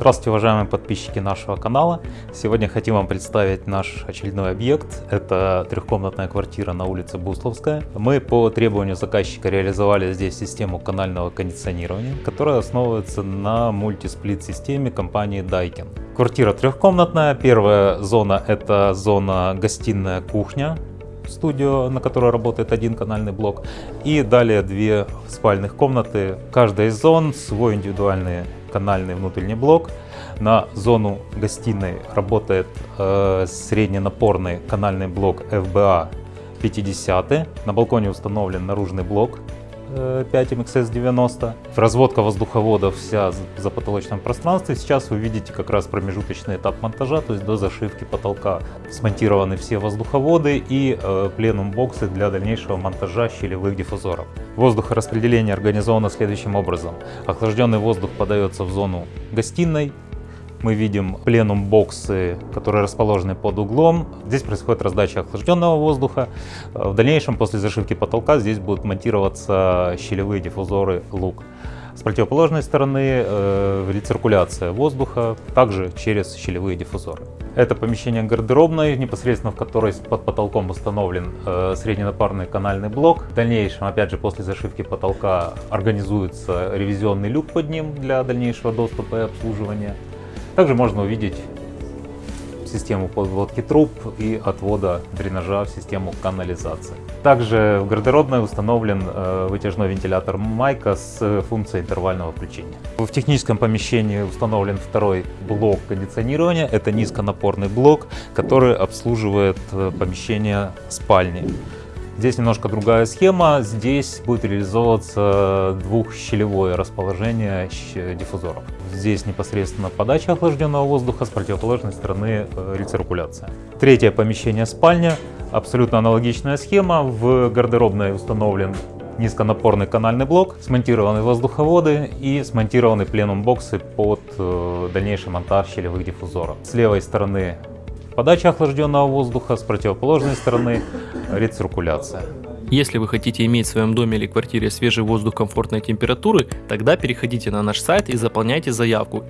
Здравствуйте, уважаемые подписчики нашего канала. Сегодня хотим вам представить наш очередной объект. Это трехкомнатная квартира на улице Бусловская. Мы по требованию заказчика реализовали здесь систему канального кондиционирования, которая основывается на мультисплит системе компании Daikin. Квартира трехкомнатная. Первая зона это зона гостиная кухня студию, на которой работает один канальный блок, и далее две спальных комнаты. Каждая из зон свой индивидуальный канальный внутренний блок. На зону гостиной работает э, средненапорный канальный блок FBA 50. На балконе установлен наружный блок 5MXS90. Разводка воздуховода вся за потолочном пространстве. Сейчас вы видите как раз промежуточный этап монтажа, то есть до зашивки потолка. Смонтированы все воздуховоды и э, пленум боксы для дальнейшего монтажа щелевых диффузоров. Воздухораспределение организовано следующим образом. Охлажденный воздух подается в зону гостиной, мы видим пленум боксы, которые расположены под углом. Здесь происходит раздача охлажденного воздуха. В дальнейшем, после зашивки потолка, здесь будут монтироваться щелевые диффузоры лук. С противоположной стороны э, рециркуляция воздуха, также через щелевые диффузоры. Это помещение гардеробной, непосредственно в которой под потолком установлен э, средненапарный канальный блок. В дальнейшем, опять же, после зашивки потолка организуется ревизионный люк под ним для дальнейшего доступа и обслуживания. Также можно увидеть систему подводки труб и отвода дренажа в систему канализации. Также в гардеробной установлен э, вытяжной вентилятор Майка с функцией интервального включения. В техническом помещении установлен второй блок кондиционирования. Это низконапорный блок, который обслуживает э, помещение спальни. Здесь немножко другая схема. Здесь будет реализовываться двухщелевое расположение диффузоров. Здесь непосредственно подача охлажденного воздуха, с противоположной стороны э, рециркуляция. Третье помещение спальня. Абсолютно аналогичная схема. В гардеробной установлен низконапорный канальный блок, смонтированы воздуховоды и смонтированы пленум-боксы под э, дальнейший монтаж щелевых диффузоров. С левой стороны подача охлажденного воздуха, с противоположной стороны рециркуляция. Если вы хотите иметь в своем доме или квартире свежий воздух комфортной температуры, тогда переходите на наш сайт и заполняйте заявку.